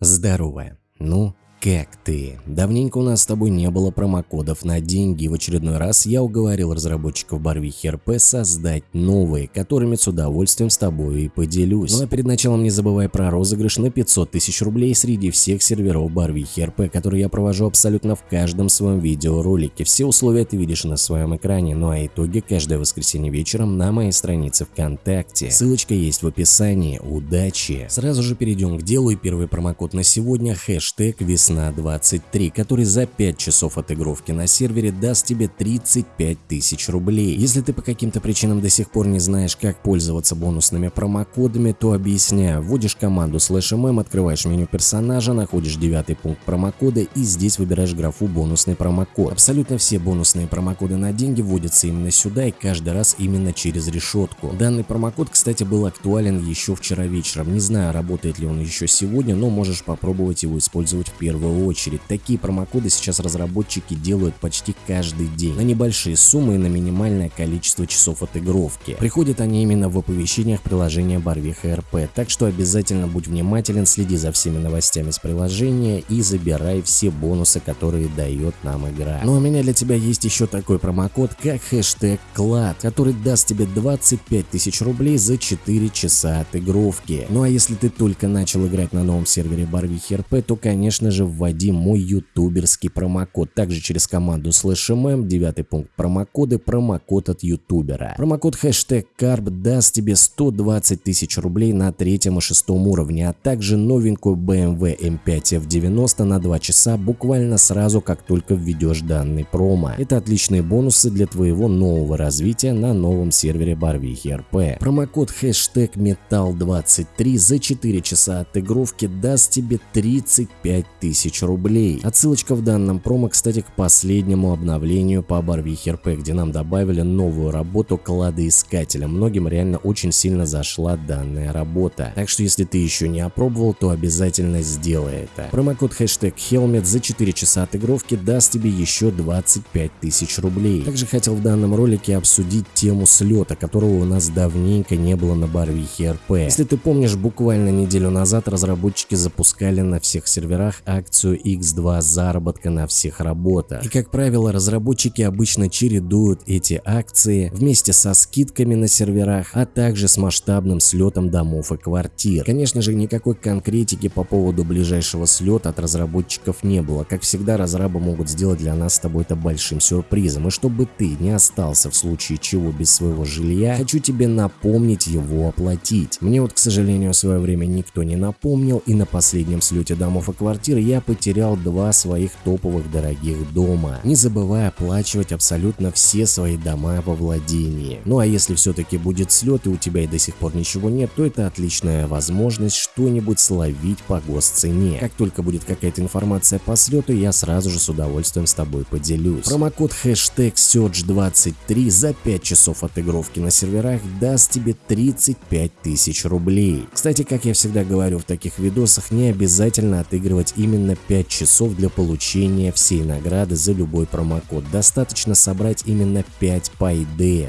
Здорово. Ну, как ты? Давненько у нас с тобой не было промокодов на деньги, и в очередной раз я уговорил разработчиков Барвихи РП создать новые, которыми с удовольствием с тобой и поделюсь. Ну а перед началом не забывай про розыгрыш на 500 тысяч рублей среди всех серверов Барвихи РП, которые я провожу абсолютно в каждом своем видеоролике. Все условия ты видишь на своем экране, ну а итоги каждое воскресенье вечером на моей странице ВКонтакте. Ссылочка есть в описании. Удачи! Сразу же перейдем к делу и первый промокод на сегодня хэштег весна на 23, который за 5 часов отыгровки на сервере даст тебе 35 тысяч рублей. Если ты по каким-то причинам до сих пор не знаешь, как пользоваться бонусными промокодами, то объясняю. Вводишь команду slash открываешь меню персонажа, находишь девятый пункт промокода и здесь выбираешь графу бонусный промокод. Абсолютно все бонусные промокоды на деньги вводятся именно сюда и каждый раз именно через решетку. Данный промокод, кстати, был актуален еще вчера вечером. Не знаю, работает ли он еще сегодня, но можешь попробовать его использовать в первый первую очередь. Такие промокоды сейчас разработчики делают почти каждый день на небольшие суммы и на минимальное количество часов отыгровки. Приходят они именно в оповещениях приложения Барвиха РП, так что обязательно будь внимателен, следи за всеми новостями с приложения и забирай все бонусы, которые дает нам игра. Ну а у меня для тебя есть еще такой промокод, как хэштег КЛАД, который даст тебе 25 тысяч рублей за 4 часа отыгровки. Ну а если ты только начал играть на новом сервере Барвихи РП, то конечно же вводи мой ютуберский промокод. Также через команду slash девятый пункт промокоды, промокод от ютубера. Промокод хэштег карп даст тебе 120 тысяч рублей на третьем и шестом уровне, а также новенькую BMW M5 F90 на 2 часа буквально сразу, как только введешь данный промо. Это отличные бонусы для твоего нового развития на новом сервере Барвихи РП. Промокод хэштег металл23 за 4 часа отыгровки даст тебе 35 тысяч тысяч рублей. Отсылочка в данном промо, кстати, к последнему обновлению по Барвихе РП, где нам добавили новую работу кладоискателя. Многим реально очень сильно зашла данная работа. Так что если ты еще не опробовал, то обязательно сделай это. Промокод хэштег Helmet за 4 часа отыгровки даст тебе еще 25 тысяч рублей. Также хотел в данном ролике обсудить тему слета, которого у нас давненько не было на Барвихе РП. Если ты помнишь, буквально неделю назад разработчики запускали на всех серверах акцию акцию X2 заработка на всех работах. И как правило, разработчики обычно чередуют эти акции вместе со скидками на серверах, а также с масштабным слетом домов и квартир. Конечно же, никакой конкретики по поводу ближайшего слета от разработчиков не было. Как всегда, разрабы могут сделать для нас с тобой это большим сюрпризом. И чтобы ты не остался в случае чего без своего жилья, хочу тебе напомнить его оплатить. Мне вот, к сожалению, в свое время никто не напомнил, и на последнем слете домов и квартир я я потерял два своих топовых дорогих дома, не забывая оплачивать абсолютно все свои дома во владении. Ну а если все-таки будет слет и у тебя и до сих пор ничего нет, то это отличная возможность что-нибудь словить по госцене. Как только будет какая-то информация по слету, я сразу же с удовольствием с тобой поделюсь. Промокод хэштег Search23 за 5 часов отыгровки на серверах даст тебе 35 тысяч рублей. Кстати, как я всегда говорю в таких видосах, не обязательно отыгрывать именно именно 5 часов для получения всей награды за любой промокод. Достаточно собрать именно 5 по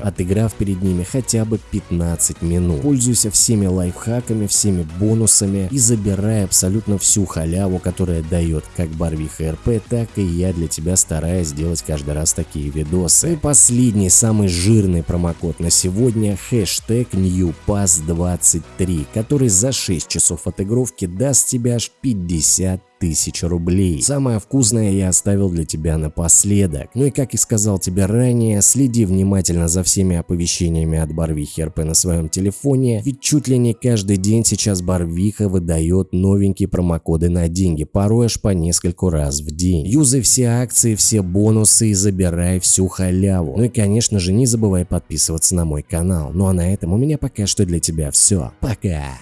отыграв перед ними хотя бы 15 минут. Пользуйся всеми лайфхаками, всеми бонусами и забирай абсолютно всю халяву, которая дает как Барвиха РП, так и я для тебя стараюсь сделать каждый раз такие видосы. И последний, самый жирный промокод на сегодня хэштег NewPass23, который за 6 часов отыгровки даст тебе аж 50 тысяч рублей. Самое вкусное я оставил для тебя напоследок. Ну и как и сказал тебе ранее, следи внимательно за всеми оповещениями от Барвихи РП на своем телефоне, ведь чуть ли не каждый день сейчас Барвиха выдает новенькие промокоды на деньги, порой аж по нескольку раз в день. Юзай все акции, все бонусы и забирай всю халяву. Ну и конечно же не забывай подписываться на мой канал. Ну а на этом у меня пока что для тебя все. Пока!